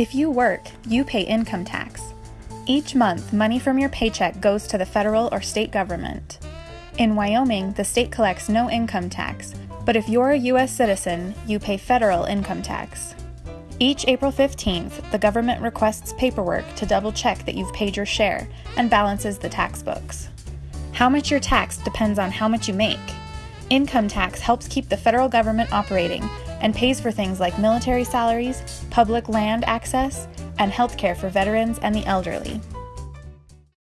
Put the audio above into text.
If you work, you pay income tax. Each month, money from your paycheck goes to the federal or state government. In Wyoming, the state collects no income tax, but if you're a U.S. citizen, you pay federal income tax. Each April 15th, the government requests paperwork to double check that you've paid your share and balances the tax books. How much you're taxed depends on how much you make. Income tax helps keep the federal government operating and pays for things like military salaries, public land access, and healthcare for veterans and the elderly.